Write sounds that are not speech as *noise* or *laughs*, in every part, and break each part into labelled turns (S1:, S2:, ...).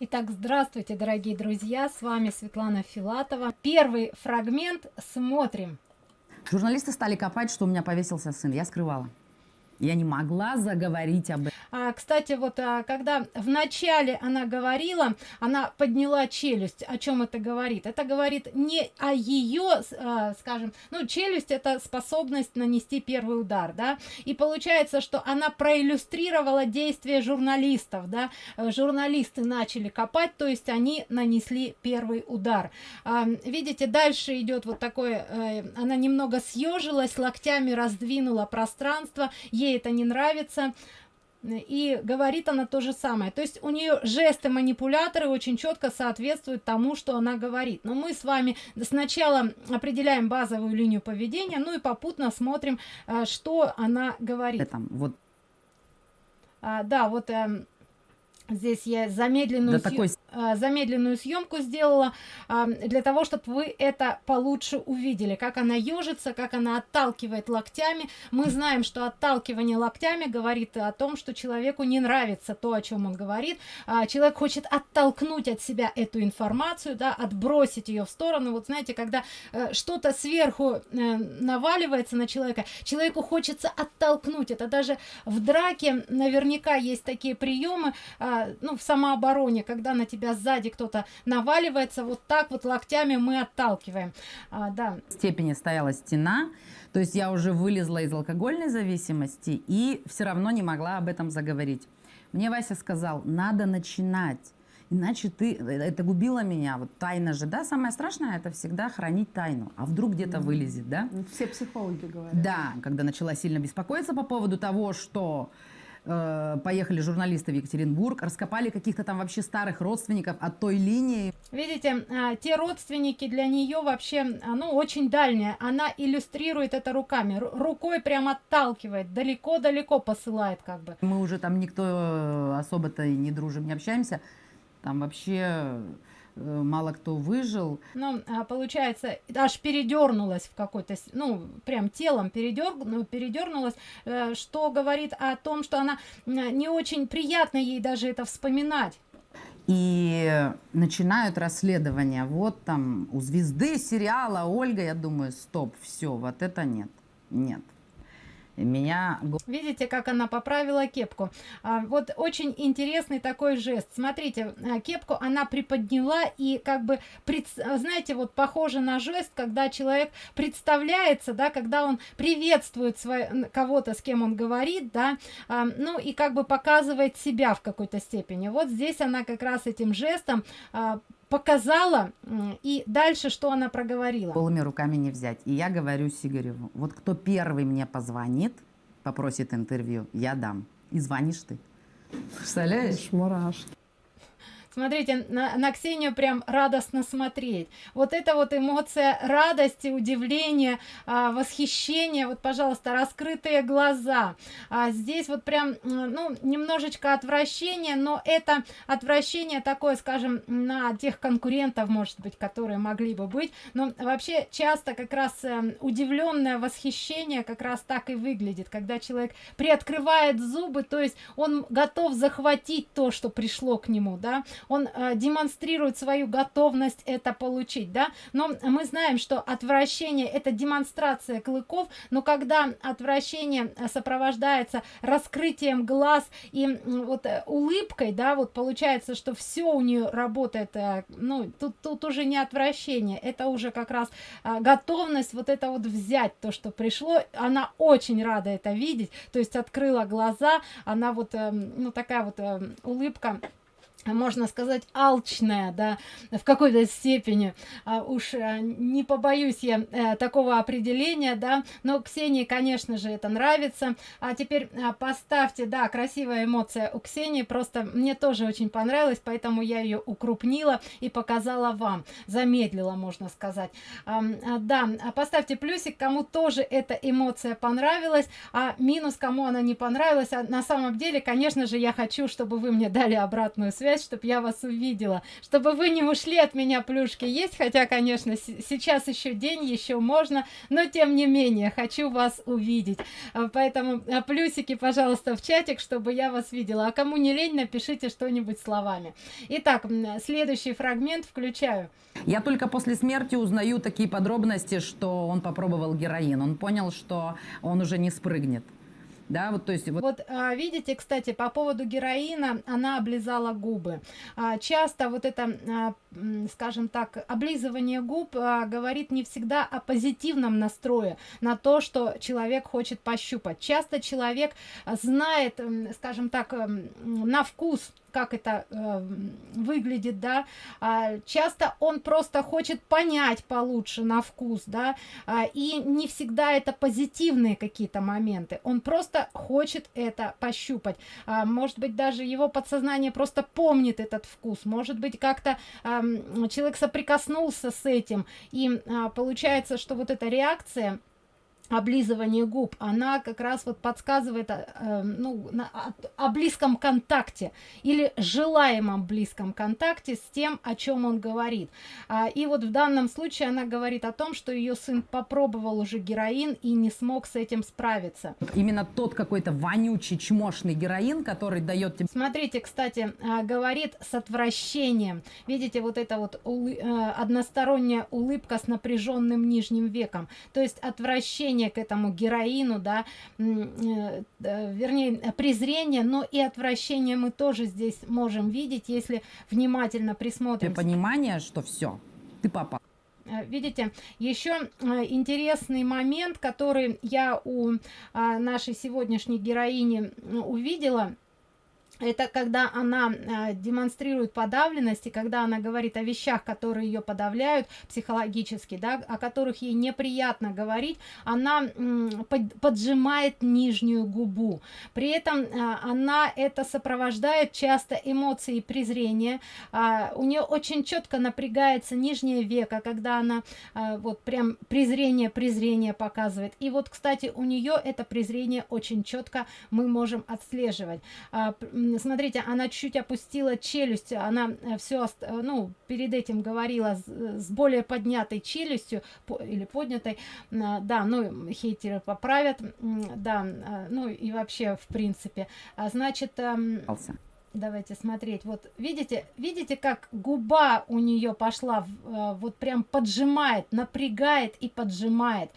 S1: Итак, здравствуйте, дорогие друзья, с вами Светлана Филатова. Первый фрагмент смотрим.
S2: Журналисты стали копать, что у меня повесился сын. Я скрывала. Я не могла заговорить об этом.
S1: А, кстати, вот а, когда начале она говорила, она подняла челюсть. О чем это говорит? Это говорит не о ее, а, скажем, ну, челюсть это способность нанести первый удар, да. И получается, что она проиллюстрировала действия журналистов, да. Журналисты начали копать, то есть они нанесли первый удар. А, видите, дальше идет вот такое, а, она немного съежилась, локтями раздвинула пространство, ей это не нравится. И говорит она то же самое. То есть у нее жесты манипуляторы очень четко соответствуют тому что она говорит. Но мы с вами сначала определяем базовую линию поведения ну и попутно смотрим э, что она говорит.
S2: Этом вот
S1: а, да вот э, здесь я замедленную
S2: да, такой
S1: Э, замедленную съемку сделала для того чтобы вы это получше увидели. Как она ежится как она отталкивает локтями. Мы знаем что отталкивание локтями говорит о том что человеку не нравится то о чем он говорит. А, человек хочет оттолкнуть от себя эту информацию да отбросить ее в сторону. Вот знаете когда э, что-то сверху э, наваливается на человека человеку хочется оттолкнуть. Это даже в драке наверняка есть такие приемы ну в самообороне когда на тебя сзади кто-то наваливается вот так вот локтями мы отталкиваем. А, да.
S2: Степени стояла стена то есть я уже вылезла из алкогольной зависимости и все равно не могла об этом заговорить. Мне вася сказал надо начинать иначе ты это губило меня вот тайна же да? Самое страшное это всегда хранить тайну а вдруг где-то вылезет да?
S3: Все психологи говорят.
S2: Да когда начала сильно беспокоиться по поводу того что э, поехали журналисты в Екатеринбург, раскопали каких-то там вообще старых родственников от той линии.
S1: Видите, э, те родственники для нее вообще, э, ну, очень дальняя. Она иллюстрирует это руками, рукой прям отталкивает, далеко-далеко посылает как бы.
S2: Мы уже там никто э, особо-то и не дружим, не общаемся. Там вообще мало кто выжил.
S1: Ну, получается, аж передернулась в какой-то, ну, прям телом передер, ну, передернулась, э, что говорит о том, что она не очень приятно ей даже это вспоминать.
S2: И начинают расследование. Вот там у звезды сериала Ольга, я думаю, стоп, все, вот это нет, нет меня
S1: видите как она поправила кепку. А, вот очень интересный такой жест. Смотрите а, кепку она приподняла и как бы пред, знаете вот похоже на жест когда человек представляется да когда он приветствует кого-то с кем он говорит да а, ну и как бы показывает себя в какой-то степени. Вот здесь она как раз этим жестом а, показала и дальше что она проговорила?
S2: Голыми руками не взять. И я говорю сигареву вот кто первый мне позвонит попросит интервью я дам. И звонишь ты
S3: представляешь? Мурашки
S1: Смотрите, на, на Ксению прям радостно смотреть. Вот эта вот эмоция радости, удивления, а, восхищения. Вот, пожалуйста, раскрытые глаза. А здесь вот прям, ну, немножечко отвращение, но это отвращение такое, скажем, на тех конкурентов, может быть, которые могли бы быть. Но вообще часто как раз э, удивленное восхищение как раз так и выглядит, когда человек приоткрывает зубы, то есть он готов захватить то, что пришло к нему, да, он э, демонстрирует свою готовность это получить да. Но мы знаем что отвращение это демонстрация клыков но когда отвращение э, сопровождается раскрытием глаз и вот э, улыбкой да вот получается что все у нее работает э, ну тут тут уже не отвращение это уже как раз готовность вот это вот взять то что пришло. Она очень рада это видеть то есть открыла глаза она вот э, ну такая вот э, улыбка можно сказать алчная да в какой-то степени. А, уж а, не побоюсь я а, такого определения да. Но ксении конечно же это нравится. А теперь а, поставьте да красивая эмоция у ксении. Просто мне тоже очень понравилось поэтому я ее укрупнила и показала вам. Замедлила можно сказать. А, а, да поставьте плюсик кому тоже эта эмоция понравилась а минус кому она не понравилась. А на самом деле конечно же я хочу чтобы вы мне дали обратную связь связь, чтобы я вас увидела, чтобы вы не ушли от меня, плюшки есть, хотя, конечно, сейчас еще день, еще можно, но тем не менее, хочу вас увидеть. А, поэтому а, плюсики, пожалуйста, в чатик, чтобы я вас видела. А кому не лень, напишите что-нибудь словами. Итак, следующий фрагмент включаю.
S2: Я только после смерти узнаю такие подробности, что он попробовал героин. Он понял, что он уже не спрыгнет. Да, вот, то есть,
S1: вот... вот а, видите, кстати, по поводу героина, она облизала губы. А, часто вот это, а, скажем так, облизывание губ говорит не всегда о позитивном настрое на то, что человек хочет пощупать. Часто человек знает, скажем так, на вкус как это э, выглядит, да, а, часто он просто хочет понять получше на вкус, да, а, и не всегда это позитивные какие-то моменты, он просто хочет это пощупать, а, может быть даже его подсознание просто помнит этот вкус, может быть как-то а, человек соприкоснулся с этим, и а, получается, что вот эта реакция облизывание губ она как раз вот подсказывает э, ну на, о, о близком контакте или желаемом близком контакте с тем о чем он говорит. А, и вот в данном случае она говорит о том что ее сын попробовал уже героин и не смог с этим справиться.
S2: Именно тот какой-то вонючий чмошный героин который дает тебе
S1: смотрите кстати а, говорит с отвращением. Видите вот это вот улы, э, односторонняя улыбка с напряженным нижним веком. То есть отвращение презрение к этому героину, да, э, вернее, презрение, но и отвращение мы тоже здесь можем видеть, если внимательно присмотримся.
S2: Понимание, что все, ты попал.
S1: Э, видите, еще э, интересный момент, который я у нашей сегодняшней героини увидела – это когда она э, демонстрирует подавленность и когда она говорит о вещах которые ее подавляют психологически да о которых ей неприятно говорить она под, поджимает нижнюю губу. При этом э, она это сопровождает часто эмоции презрения. Э, у нее очень четко напрягается нижнее веко когда она э, вот прям презрение презрение показывает. И вот кстати у нее это презрение очень четко мы можем отслеживать. Э, смотрите она чуть опустила челюсть она э, все э, ну перед этим говорила с, с более поднятой челюстью по, или поднятой да ну хейтеры поправят да ну и вообще в принципе. А значит эм, давайте смотреть. Вот видите видите как губа у нее пошла э, вот прям поджимает напрягает и поджимает.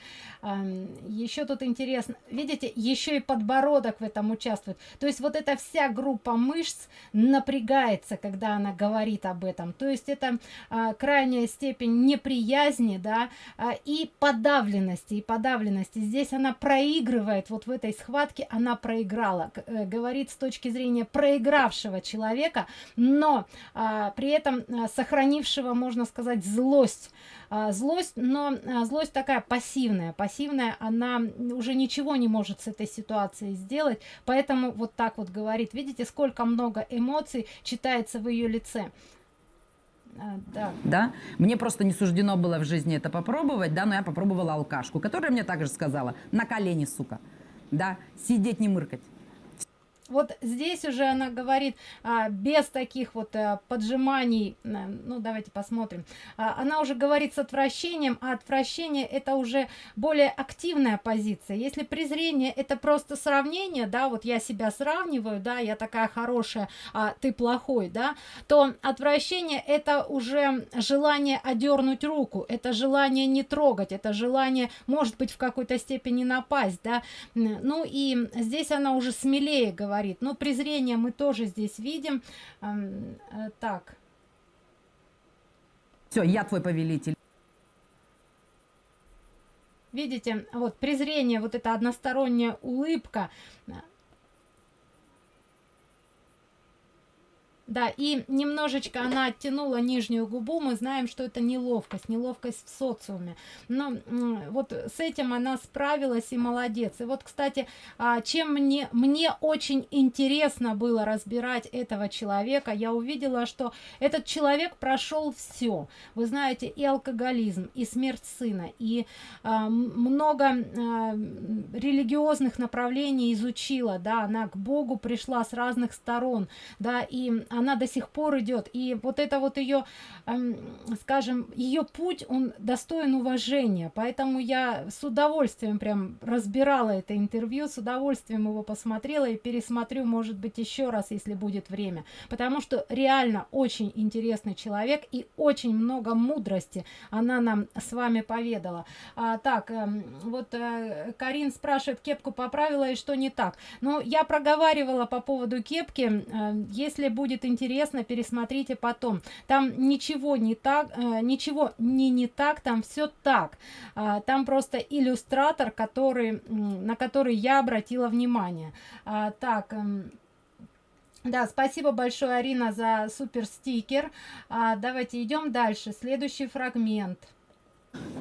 S1: Еще тут интересно видите еще и подбородок в этом участвует. То есть вот эта вся группа мышц напрягается когда она говорит об этом. То есть это а, крайняя степень неприязни да а, и подавленности и подавленности. Здесь она проигрывает вот в этой схватке она проиграла. Э, говорит с точки зрения проигравшего хорошего человека, но а, при этом а, сохранившего, можно сказать, злость. А, злость, но а, злость такая пассивная. Пассивная, она уже ничего не может с этой ситуацией сделать, поэтому вот так вот говорит. Видите, сколько много эмоций читается в ее лице.
S2: А, да. да, мне просто не суждено было в жизни это попробовать, да, но я попробовала алкашку, которая мне также сказала, на колени, сука, да, сидеть не мыркать
S1: вот здесь уже она говорит а, без таких вот а, поджиманий а, ну давайте посмотрим. А, она уже говорит с отвращением а отвращение это уже более активная позиция. Если презрение это просто сравнение да вот я себя сравниваю да я такая хорошая а ты плохой да то отвращение это уже желание одернуть руку это желание не трогать это желание может быть в какой-то степени напасть да. Ну и здесь она уже смелее говорит говорит. Но презрение мы тоже здесь видим. Э, так.
S2: Все, я твой повелитель.
S1: Видите, вот презрение, вот эта односторонняя улыбка, Да, и немножечко она оттянула нижнюю губу, мы знаем, что это неловкость, неловкость в социуме. Но вот с этим она справилась и молодец. И вот, кстати, а, чем мне, мне очень интересно было разбирать этого человека, я увидела, что этот человек прошел все. Вы знаете, и алкоголизм, и смерть сына, и а, много а, религиозных направлений изучила, да, она к Богу пришла с разных сторон, да, и она до сих пор идет. И вот это вот ее, эм, скажем, ее путь, он достоин уважения. Поэтому я с удовольствием прям разбирала это интервью, с удовольствием его посмотрела и пересмотрю, может быть, еще раз, если будет время. Потому что реально очень интересный человек и очень много мудрости она нам с вами поведала. А, так, э, вот э, Карин спрашивает, кепку поправила и что не так. Ну, я проговаривала по поводу кепки. Э, если будет интересно, пересмотрите потом. Там ничего не так, э, ничего не не так, там все так. А, там просто иллюстратор, который, на который я обратила внимание. А, так, эм, да, спасибо большое, Арина, за супер стикер. А, давайте идем дальше. Следующий фрагмент.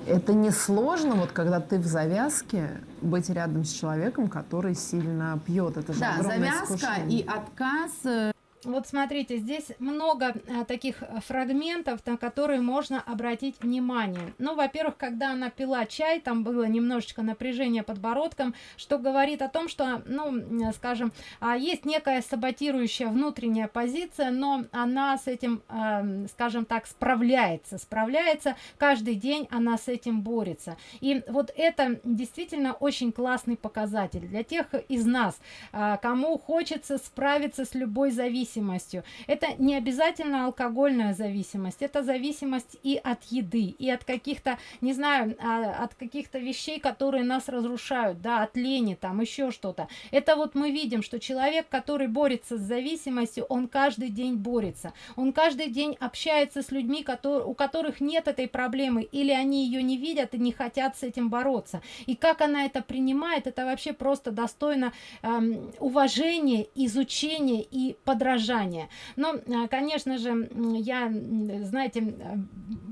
S3: Это не сложно, вот когда ты в завязке, быть рядом с человеком, который сильно пьет. Это же
S2: да, завязка
S3: искушение.
S2: и отказ э,
S1: вот смотрите, здесь много а, таких фрагментов, на которые можно обратить внимание. Ну, во-первых, когда она пила чай, там было немножечко напряжение подбородком, что говорит о том, что, ну, скажем, а, есть некая саботирующая внутренняя позиция, но она с этим, э, скажем так, справляется, справляется, каждый день она с этим борется. И вот это действительно очень классный показатель для тех из нас, э, кому хочется справиться с любой зависимостью, зависимостью. Это не обязательно алкогольная зависимость, это зависимость и от еды, и от каких-то, не знаю, а, от каких-то вещей, которые нас разрушают, да, от лени, там еще что-то. Это вот мы видим, что человек, который борется с зависимостью, он каждый день борется. Он каждый день общается с людьми, которые, у которых нет этой проблемы, или они ее не видят и не хотят с этим бороться. И как она это принимает, это вообще просто достойно эм, уважения, изучения и подражания поддержания. Но, а, конечно же, я, знаете,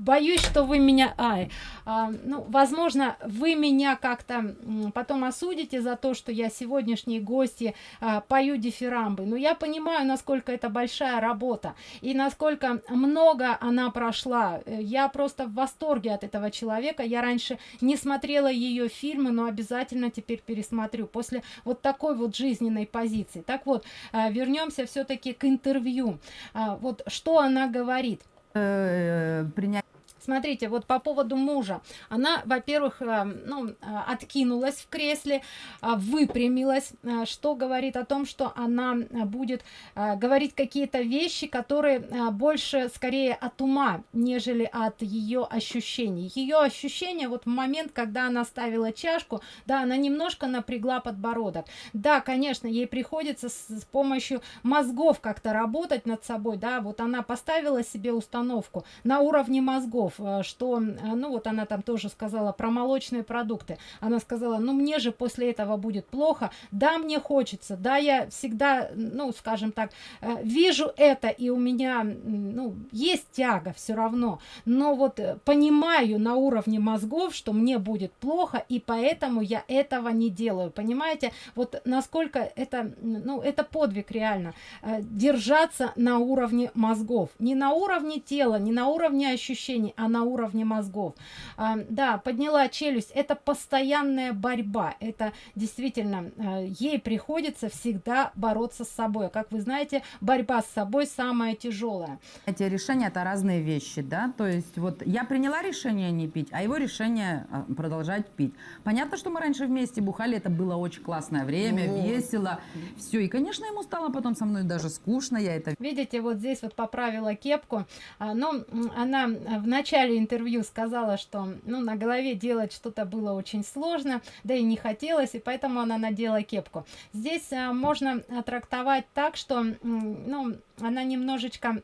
S1: боюсь, что вы меня... Ай, а, ну, возможно, вы меня как-то потом осудите за то, что я сегодняшние гости а, пою дифирамбы. Но я понимаю, насколько это большая работа и насколько много она прошла. Я просто в восторге от этого человека. Я раньше не смотрела ее фильмы, но обязательно теперь пересмотрю после вот такой вот жизненной позиции. Так вот, вернемся все-таки к интервью. А, вот что она говорит?
S2: Э, принять
S1: Смотрите, вот по поводу мужа. Она, во-первых, э, ну, э, откинулась в кресле, э, выпрямилась, что говорит о том, что она будет говорить какие-то вещи, которые больше скорее от ума, нежели от ее ощущений. Ее ощущения, вот в момент, когда она ставила чашку, да, она немножко напрягла подбородок. Да, конечно, ей приходится с, с помощью мозгов как-то работать над собой, да, вот она поставила себе установку на уровне мозгов, Э, что, э, ну вот она там тоже сказала про молочные продукты. Она сказала, ну мне же после этого будет плохо. Да, мне хочется, да, я всегда, ну, скажем так, э, вижу это, и у меня, ну, есть тяга все равно. Но вот понимаю на уровне мозгов, что мне будет плохо, и поэтому я этого не делаю. Понимаете? Вот насколько это, ну, это подвиг реально. Держаться на уровне мозгов. Не на уровне тела, не на уровне ощущений, а на уровне мозгов. А, да, подняла челюсть. Это постоянная борьба. Это действительно, а, ей приходится всегда бороться с собой. Как вы знаете, борьба с собой самая тяжелая.
S2: Эти решения это разные вещи, да? То есть вот я приняла решение не пить, а его решение а, продолжать пить. Понятно, что мы раньше вместе бухали, это было очень классное время, вот. весело. Все, и, конечно, ему стало потом со мной даже скучно, я это...
S1: Видите, вот здесь вот поправила кепку, но она в начале начале интервью сказала, что ну, на голове делать что-то было очень сложно, да и не хотелось, и поэтому она надела кепку. Здесь а, можно трактовать так, что ну, она немножечко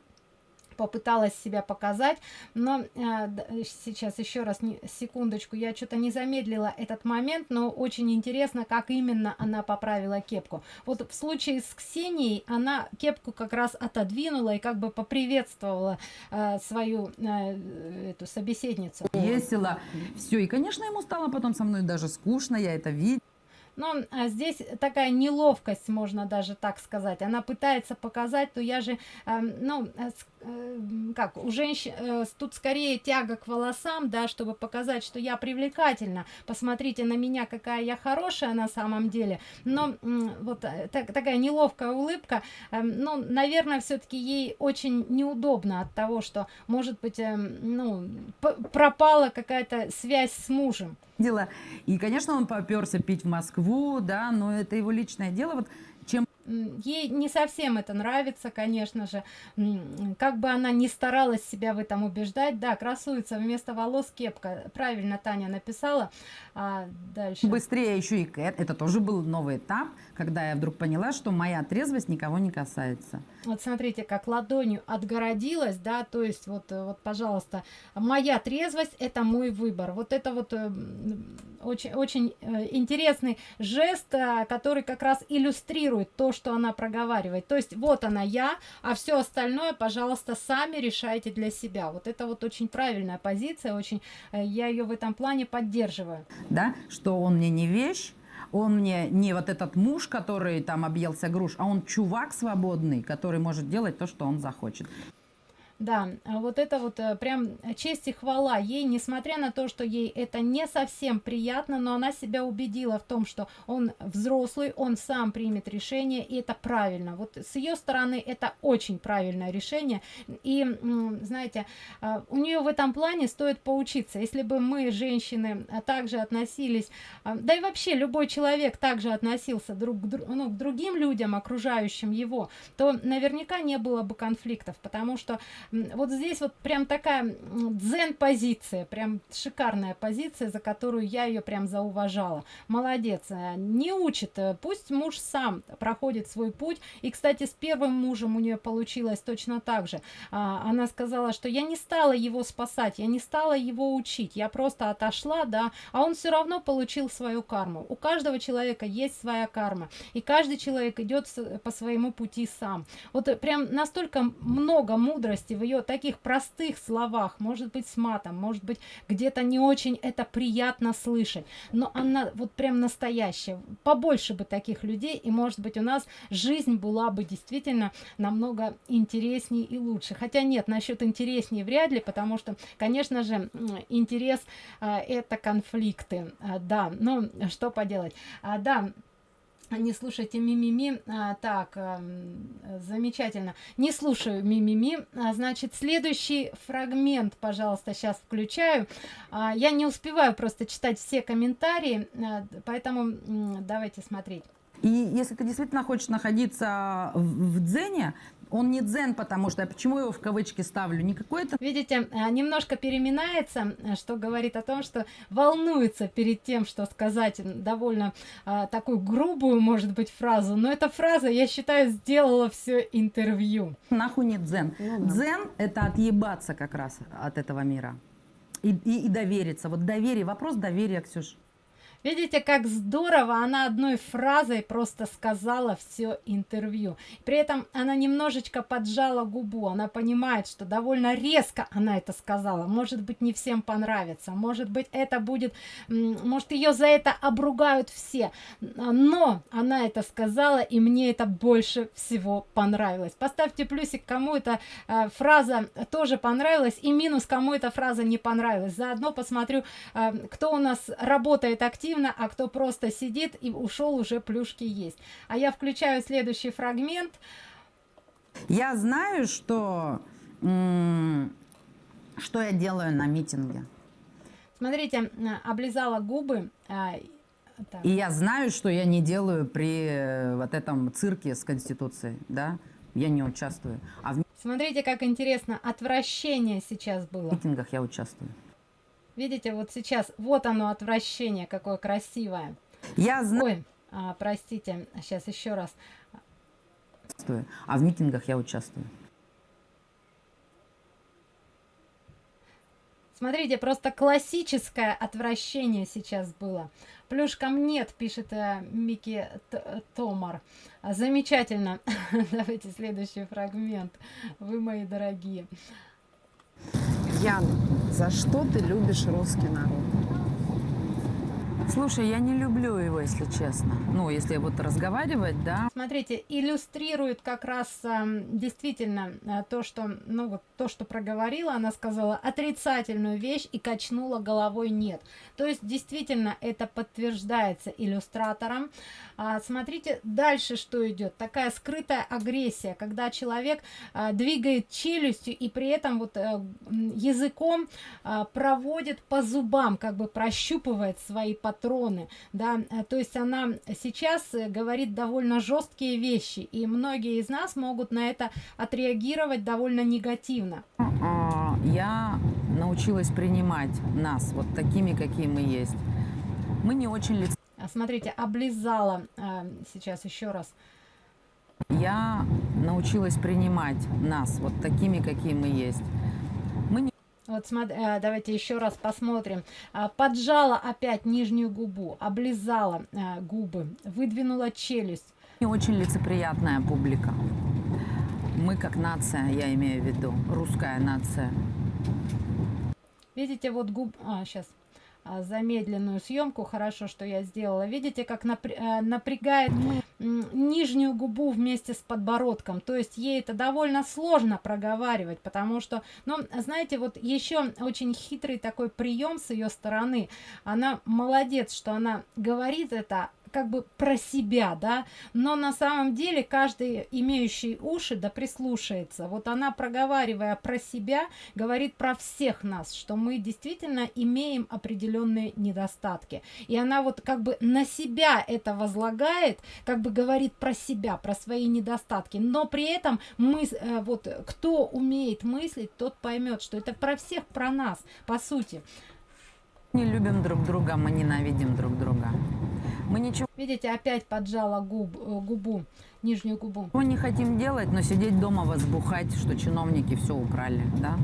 S1: попыталась себя показать, но э, сейчас еще раз, не, секундочку, я что-то не замедлила этот момент, но очень интересно, как именно она поправила кепку. Вот в случае с Ксенией она кепку как раз отодвинула и как бы поприветствовала э, свою э, эту собеседницу.
S2: Весело, все, и, конечно, ему стало потом со мной даже скучно, я это видела.
S1: Но а, здесь такая неловкость, можно даже так сказать. Она пытается показать, то я же, э, ну, э, э, как, у женщин, э, тут скорее тяга к волосам, да, чтобы показать, что я привлекательна. Посмотрите на меня, какая я хорошая на самом деле. Но э, вот так, такая неловкая улыбка, э, ну, наверное, все-таки ей очень неудобно от того, что, может быть, э, ну, пропала какая-то связь с мужем
S2: дела. И, конечно, он поперся пить в Москву, да, но это его личное дело. Вот
S1: ей не совсем это нравится, конечно же. Как бы она ни старалась себя в этом убеждать, да, красуется вместо волос кепка. Правильно Таня написала. А дальше.
S2: Быстрее еще и Кэт. Это тоже был новый этап, когда я вдруг поняла, что моя трезвость никого не касается.
S1: Вот смотрите, как ладонью отгородилась, да, то есть вот, вот, пожалуйста, моя трезвость – это мой выбор. Вот это вот э, очень, очень э, интересный жест, э, который как раз иллюстрирует то, что она проговаривает. То есть вот она я, а все остальное, пожалуйста, сами решайте для себя. Вот это вот очень правильная позиция, очень я ее в этом плане поддерживаю.
S2: Да, что он мне не вещь, он мне не вот этот муж, который там объелся груш, а он чувак свободный, который может делать то, что он захочет.
S1: Да, а вот это вот э, прям честь и хвала ей, несмотря на то, что ей это не совсем приятно, но она себя убедила в том, что он взрослый, он сам примет решение, и это правильно. Вот с ее стороны это очень правильное решение. И, знаете, а, у нее в этом плане стоит поучиться. Если бы мы, женщины, также относились, а, да и вообще любой человек также относился друг к, ну, к другим людям, окружающим его, то наверняка не было бы конфликтов, потому что вот здесь вот прям такая дзен-позиция, прям шикарная позиция, за которую я ее прям зауважала. Молодец, э, не учит, э, пусть муж сам проходит свой путь. И, кстати, с первым мужем у нее получилось точно так же. А, она сказала, что я не стала его спасать, я не стала его учить, я просто отошла, да, а он все равно получил свою карму. У каждого человека есть своя карма, и каждый человек идет по своему пути сам. Вот прям настолько много мудрости в ее таких простых словах, может быть с матом, может быть где-то не очень это приятно слышать, но она вот прям настоящая. Побольше бы таких людей, и может быть у нас жизнь была бы действительно намного интереснее и лучше. Хотя нет, насчет интереснее вряд ли, потому что, конечно же, интерес а, это конфликты, а, да, но что поделать. А, да, не слушайте мимими. А, так, а, замечательно. Не слушаю мимими. А, значит, следующий фрагмент, пожалуйста, сейчас включаю. А, я не успеваю просто читать все комментарии, а, поэтому давайте смотреть.
S2: И если ты действительно хочешь находиться в, дзене, он не дзен, потому что, почему его в кавычки ставлю, не какой-то...
S1: Видите, а, немножко переминается, э, что говорит о том, что волнуется перед тем, что сказать довольно а, такую грубую, может быть, фразу, но эта фраза, я считаю, сделала все интервью.
S2: Нахуй не дзен. Ну, да. Дзен – это отъебаться как раз от этого мира. И, и, и довериться. Вот доверие, вопрос доверия, Ксюш.
S1: Видите, как здорово она одной фразой просто сказала все интервью. При этом она немножечко поджала губу. Она понимает, что довольно резко она это сказала. Может быть, не всем понравится. Может быть, это будет... Может, ее за это обругают все. Но она это сказала, и мне это больше всего понравилось. Поставьте плюсик, кому эта э, фраза тоже понравилась, и минус, кому эта фраза не понравилась. Заодно посмотрю, э, кто у нас работает активно активно, а кто просто сидит и ушел, уже плюшки есть. А я включаю следующий фрагмент.
S2: Я знаю, что, что я делаю на митинге.
S1: Смотрите, облизала губы. А,
S2: так. И я знаю, что я не делаю при э, вот этом цирке с Конституцией, да? Я не участвую. А в...
S1: Смотрите, как интересно, отвращение сейчас было.
S2: В митингах я участвую.
S1: Видите, вот сейчас, вот оно отвращение, какое красивое.
S2: Я знаю.
S1: Ой, а, простите, сейчас еще раз.
S2: А в митингах я участвую.
S1: Смотрите, просто классическое отвращение сейчас было. Плюшкам нет, пишет э, Микки Томар. Замечательно. *laughs* Давайте следующий фрагмент. Вы мои дорогие.
S3: Ян, за что ты любишь русский народ?
S2: Слушай, я не люблю его, если честно. Ну, если вот разговаривать, да.
S1: Смотрите, иллюстрирует как раз эм, действительно э, то, что, ну вот то, что проговорила, она сказала отрицательную вещь и качнула головой нет. То есть действительно это подтверждается иллюстратором. А, смотрите дальше, что идет. Такая скрытая агрессия, когда человек а, двигает челюстью и при этом вот а, языком а, проводит по зубам, как бы прощупывает свои патроны, да, э, то есть она сейчас э, говорит довольно жесткие вещи, и многие из нас могут на это отреагировать довольно негативно.
S2: А, я научилась принимать нас вот такими, какие мы есть. Мы не очень.
S1: А, смотрите, облизала а, сейчас еще раз.
S2: Я научилась принимать нас вот такими, какие мы есть.
S1: Вот смотри, э, давайте еще раз посмотрим. А, Поджала опять нижнюю губу, облизала э, губы, выдвинула челюсть.
S2: не очень лицеприятная публика. Мы как нация, я имею в виду, русская нация.
S1: Видите, вот губ... А, сейчас замедленную съемку, хорошо, что я сделала. Видите, как э, напрягает нижнюю губу вместе с подбородком. То есть ей это довольно сложно проговаривать, потому что, ну, знаете, вот еще очень хитрый такой прием с ее стороны. Она молодец, что она говорит это как бы про себя, да, но на самом деле каждый имеющий уши да прислушается. Вот она, проговаривая про себя, говорит про всех нас, что мы действительно имеем определенные недостатки. И она вот как бы на себя это возлагает, как бы говорит про себя, про свои недостатки, но при этом мы, э, вот кто умеет мыслить, тот поймет, что это про всех, про нас, по сути.
S2: Не любим друг друга, мы ненавидим друг друга. Мы ничего
S1: Видите, опять поджала губ, э, губу, нижнюю губу.
S2: не хотим делать, но сидеть дома возбухать, что чиновники все украли, да.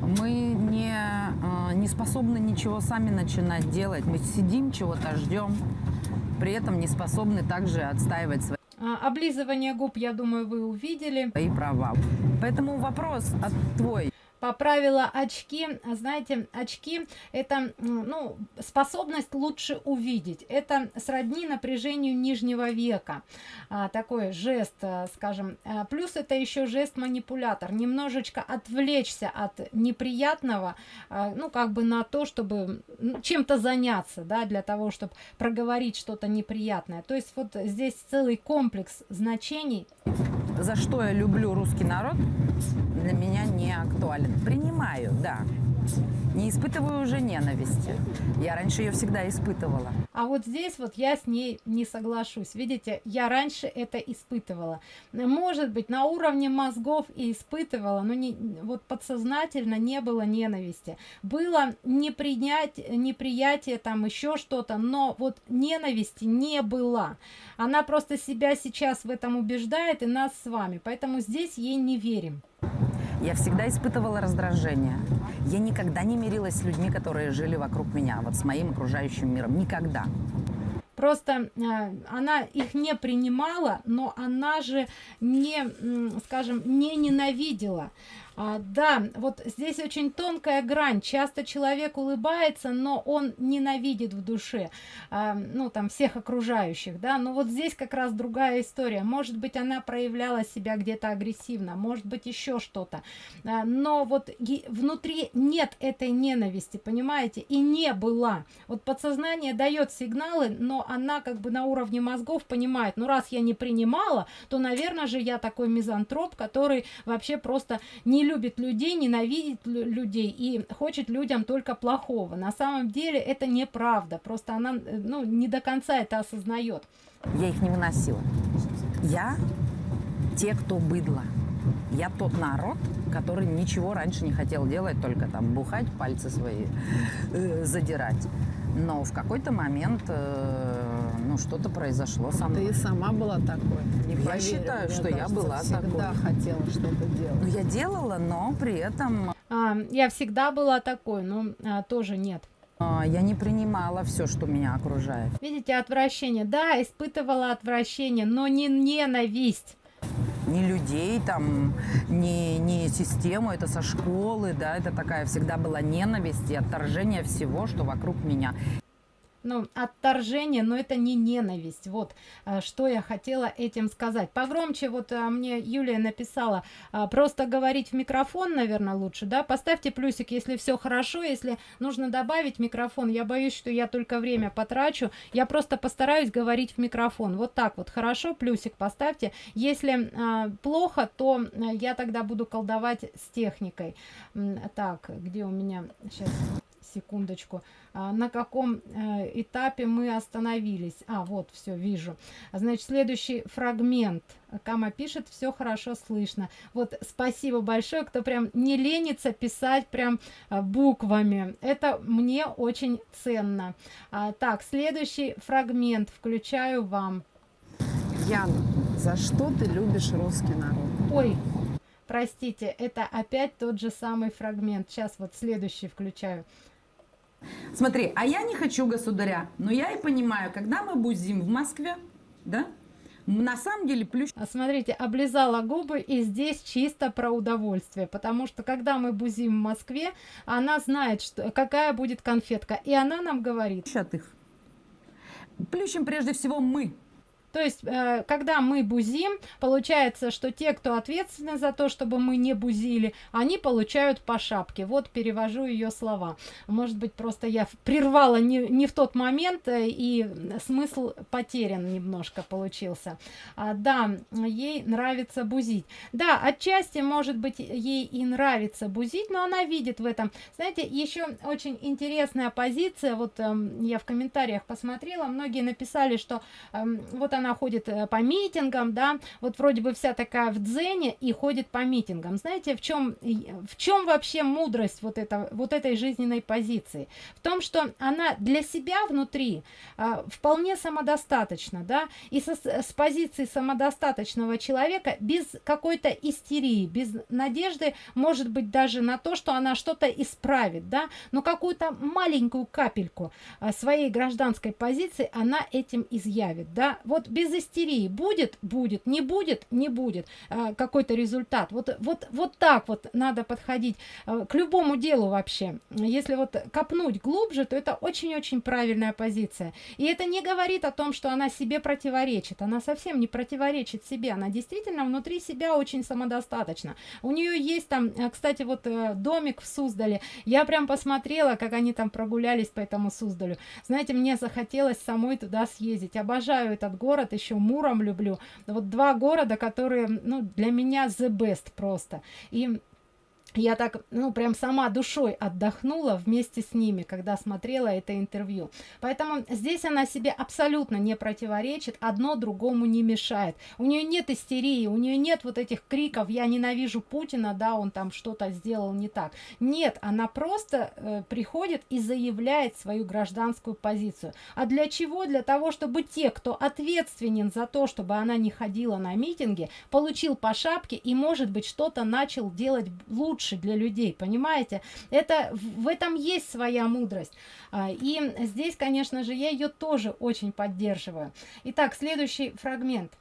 S2: Мы не, э, не способны ничего сами начинать делать. Мы сидим, чего-то ждем, при этом не способны также отстаивать свои
S1: А, облизывание губ, я думаю, вы увидели.
S2: свои права. Поэтому вопрос от твой.
S1: Поправила очки. А знаете очки это ну способность лучше увидеть. Это сродни напряжению нижнего века. А, такой жест а, скажем А, плюс это еще жест манипулятор немножечко отвлечься от неприятного а, ну как бы на то чтобы чем-то заняться да для того чтобы проговорить что-то неприятное. То есть вот здесь целый комплекс значений
S2: За что я люблю русский народ, для меня не актуален. Принимаю, да. Не испытываю уже ненависти. Я раньше ее всегда испытывала.
S1: А вот здесь вот я с ней не соглашусь. Видите, я раньше это испытывала. Может быть, на уровне мозгов и испытывала, но не, вот подсознательно не было ненависти. Было непринять, неприятие, там еще что-то, но вот ненависти не было. Она просто себя сейчас в этом убеждает и нас с вами. Поэтому здесь ей не верим.
S2: Я всегда испытывала раздражение. Я никогда не мирилась с людьми, которые жили вокруг меня, вот с моим окружающим миром. Никогда.
S1: Просто э, она их не принимала, но она же не, скажем, не ненавидела. А, да, вот здесь очень тонкая грань. Часто человек улыбается, но он ненавидит в душе, а, ну там всех окружающих, да. Но вот здесь как раз другая история. Может быть, она проявляла себя где-то агрессивно, может быть еще что-то. А, но вот внутри нет этой ненависти, понимаете, и не было. Вот подсознание дает сигналы, но она как бы на уровне мозгов понимает, ну раз я не принимала, то, наверное же, я такой мизантроп, который вообще просто не любит людей, ненавидит лю- людей и хочет людям только плохого. На самом деле это неправда, просто она э, ну, не до конца это осознает.
S2: Я их не выносила. Я те, кто быдло. Я тот народ, который ничего раньше не хотел делать, только там бухать, пальцы свои э, задирать. Но в какой-то момент, э, ну, что-то произошло со мной.
S3: Ты сама была такой. Не
S2: Я
S3: поверю.
S2: считаю, что я
S3: кажется,
S2: была
S3: всегда
S2: такой.
S3: хотела что-то делать.
S2: Ну, я делала, но при этом
S1: А, я всегда была такой, но а, тоже нет.
S2: э, я не принимала все, что меня окружает.
S1: Видите, отвращение. Да, испытывала отвращение, но не ненависть.
S2: Ни людей там, ни, ни систему, это со школы, да, это такая всегда была ненависть и отторжение всего, что вокруг меня.
S1: Ну, отторжение, но это не ненависть. Вот э, что я хотела этим сказать. Погромче вот э, мне Юлия написала, э, просто говорить в микрофон, наверное, лучше, да? Поставьте плюсик, если все хорошо, если нужно добавить микрофон. Я боюсь, что я только время потрачу. Я просто постараюсь говорить в микрофон. Вот так вот, хорошо, плюсик поставьте. Если плохо, то я тогда буду колдовать с техникой. Так, где у меня сейчас секундочку, а, на каком э, этапе мы остановились. А, вот, все, вижу. Значит, следующий фрагмент. Кама пишет, все хорошо слышно. Вот, спасибо большое, кто прям не ленится писать прям а, буквами. Это мне очень ценно. А, так, следующий фрагмент включаю вам.
S3: Яна, за что ты любишь русский народ?
S1: Ой, простите, это опять тот же самый фрагмент. Сейчас вот следующий включаю.
S2: Смотри, а я не хочу государя, но я и понимаю, когда мы будем в Москве, да, на самом деле плющ...
S1: А смотрите, облизала губы, и здесь чисто про удовольствие, потому что когда мы бузим в Москве, она знает, что, какая будет конфетка, и она нам говорит...
S2: Плющат их. Плющим прежде всего мы,
S1: то есть, э, когда мы бузим, получается, что те, кто ответственны за то, чтобы мы не бузили, они получают по шапке. Вот перевожу ее слова. Может быть, просто я прервала не, не в тот момент, э, и смысл потерян немножко получился. А, да, ей нравится бузить. Да, отчасти, может быть, ей и нравится бузить, но она видит в этом. Знаете, еще очень интересная позиция, вот э, я в комментариях посмотрела, многие написали, что э, вот она она ходит э, по митингам, да, вот вроде бы вся такая в дзене и ходит по митингам. Знаете, в чем, в чем вообще мудрость вот, это, вот этой жизненной позиции? В том, что она для себя внутри а, вполне самодостаточна, да, и со, с позиции самодостаточного человека без какой-то истерии, без надежды, может быть, даже на то, что она что-то исправит, да, но какую-то маленькую капельку а, своей гражданской позиции она этим изъявит, да. Вот без истерии. Будет, будет, не будет, не будет а, какой-то результат. Вот, вот, вот так вот надо подходить а, к любому делу вообще. Если вот копнуть глубже, то это очень-очень правильная позиция. И это не говорит о том, что она себе противоречит. Она совсем не противоречит себе. Она действительно внутри себя очень самодостаточна. У нее есть там, а, кстати, вот э, домик в Суздале. Я прям посмотрела, как они там прогулялись по этому Суздалю. Знаете, мне захотелось самой туда съездить. Обожаю этот город город, еще Муром люблю. Вот два города, которые, ну, для меня the best просто. И я так, ну, прям сама душой отдохнула вместе с ними, когда смотрела это интервью. Поэтому здесь она себе абсолютно не противоречит, одно другому не мешает. У нее нет истерии, у нее нет вот этих криков «я ненавижу Путина», да, он там что-то сделал не так. Нет, она просто э, приходит и заявляет свою гражданскую позицию. А для чего? Для того, чтобы те, кто ответственен за то, чтобы она не ходила на митинги, получил по шапке и, может быть, что-то начал делать лучше лучше для людей, понимаете? Это, в этом есть своя мудрость. А, и здесь, конечно же, я ее тоже очень поддерживаю. Итак, следующий фрагмент.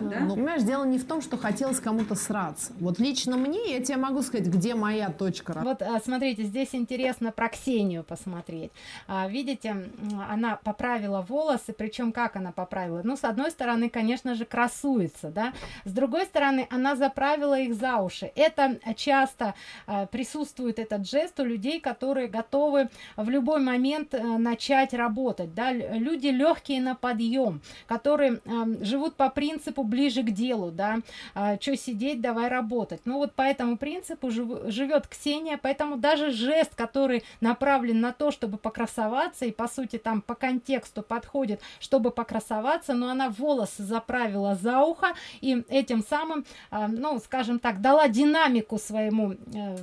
S3: Да? Ну, понимаешь, дело не в том, что хотелось кому-то сраться. Вот лично мне, я тебе могу сказать, где моя точка.
S1: Вот, а, смотрите, здесь интересно про Ксению посмотреть. А, видите, она поправила волосы, причем как она поправила? Ну, с одной стороны, конечно же, красуется, да, с другой стороны, она заправила их за уши. Это часто а, присутствует этот жест у людей, которые готовы в любой момент начать работать, да, люди легкие на подъем, которые живут по принципу ближе к делу, да, а, что сидеть, давай работать. Ну вот по этому принципу жив, живет Ксения, поэтому даже жест, который направлен на то, чтобы покрасоваться, и по сути там по контексту подходит, чтобы покрасоваться, но она волосы заправила за ухо, и этим самым, а, ну, скажем так, дала динамику своему, э,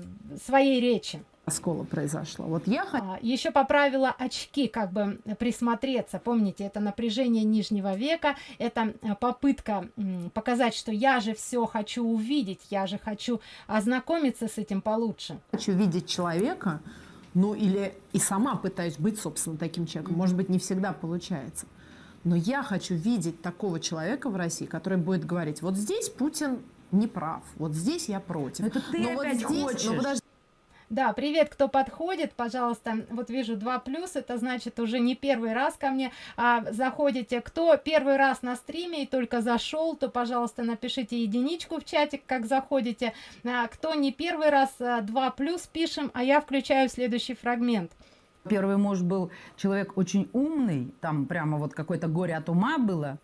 S1: своей речи
S3: оскола произошло. Вот я
S1: а, еще поправила очки, как бы присмотреться. Помните, это напряжение нижнего века, это э, попытка показать, что я же все хочу увидеть, я же хочу ознакомиться с этим получше.
S3: Хочу видеть человека, ну или и сама пытаюсь быть, собственно, таким человеком. Может быть, не всегда получается. Но я хочу видеть такого человека в России, который будет говорить, вот здесь Путин не прав, вот здесь я против.
S2: Это ты
S3: но
S2: опять
S3: вот здесь,
S2: хочешь.
S3: Но подожди,
S1: Да, привет, кто подходит, пожалуйста, вот вижу 2 плюс, это значит уже не первый раз ко мне а, заходите. Кто первый раз на стриме и только зашел, то, пожалуйста, напишите единичку в чатик, как заходите. А, кто не первый раз, 2 а, плюс пишем, а я включаю следующий фрагмент.
S2: Первый муж был человек очень умный, там прямо вот какое-то горе от ума было.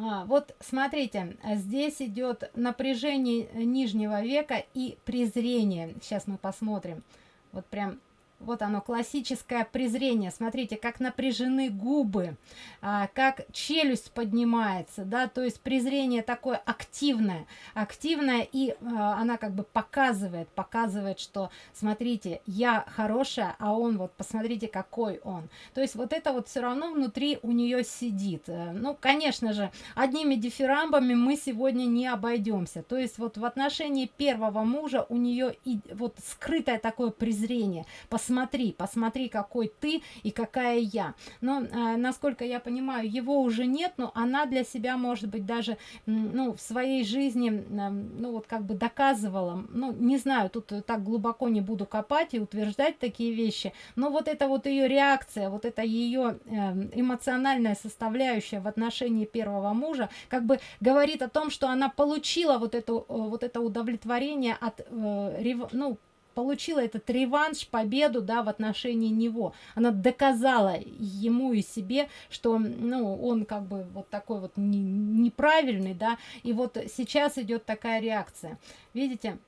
S1: А, вот смотрите, здесь идет напряжение нижнего века и презрение. Сейчас мы посмотрим. Вот прям вот оно, классическое презрение. Смотрите, как напряжены губы, а, как челюсть поднимается, да, то есть презрение такое активное, активное, и а, она как бы показывает, показывает, что, смотрите, я хорошая, а он вот, посмотрите, какой он. То есть вот это вот все равно внутри у нее сидит. Э, ну, конечно же, одними дифирамбами мы сегодня не обойдемся. То есть вот в отношении первого мужа у нее и вот скрытое такое презрение, по посмотри, посмотри, какой ты и какая я. Но, э, насколько я понимаю, его уже нет, но она для себя, может быть, даже, ну, в своей жизни, э, ну, вот как бы доказывала, ну, не знаю, тут так глубоко не буду копать и утверждать такие вещи, но вот это вот ее реакция, вот это ее э, эмоциональная составляющая в отношении первого мужа, как бы говорит о том, что она получила вот, эту, э, вот это удовлетворение от, э, ну, получила этот реванш, победу, да, в отношении него. Она доказала ему и себе, что, ну, он как бы вот такой вот не, неправильный, да, и вот сейчас идет такая реакция. Видите?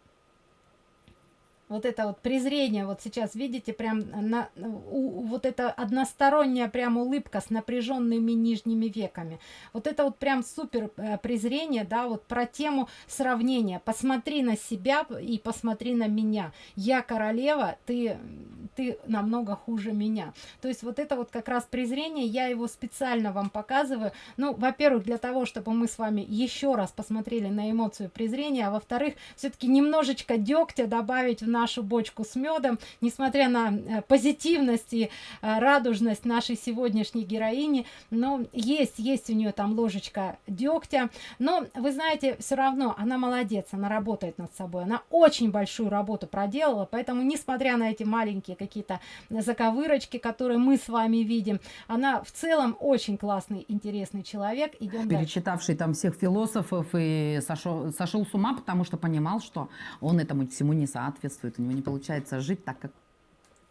S1: Вот это вот презрение, вот сейчас видите, прям на, у, вот это односторонняя прям улыбка с напряженными нижними веками. Вот это вот прям супер э, презрение, да, вот про тему сравнения. Посмотри на себя и посмотри на меня. Я королева, ты, ты намного хуже меня. То есть вот это вот как раз презрение, я его специально вам показываю. Ну, во-первых, для того, чтобы мы с вами еще раз посмотрели на эмоцию презрения, а во-вторых, все-таки немножечко дегтя добавить в наш нашу бочку с медом, несмотря на э, позитивность и э, радужность нашей сегодняшней героини, но есть, есть у нее там ложечка дегтя, но вы знаете, все равно она молодец, она работает над собой, она очень большую работу проделала, поэтому, несмотря на эти маленькие какие-то заковырочки, которые мы с вами видим, она в целом очень классный, интересный человек. Идем
S2: Перечитавший дальше. там всех философов и сошел, сошел с ума, потому что понимал, что он этому всему не соответствует чувствует, у него не получается жить так, как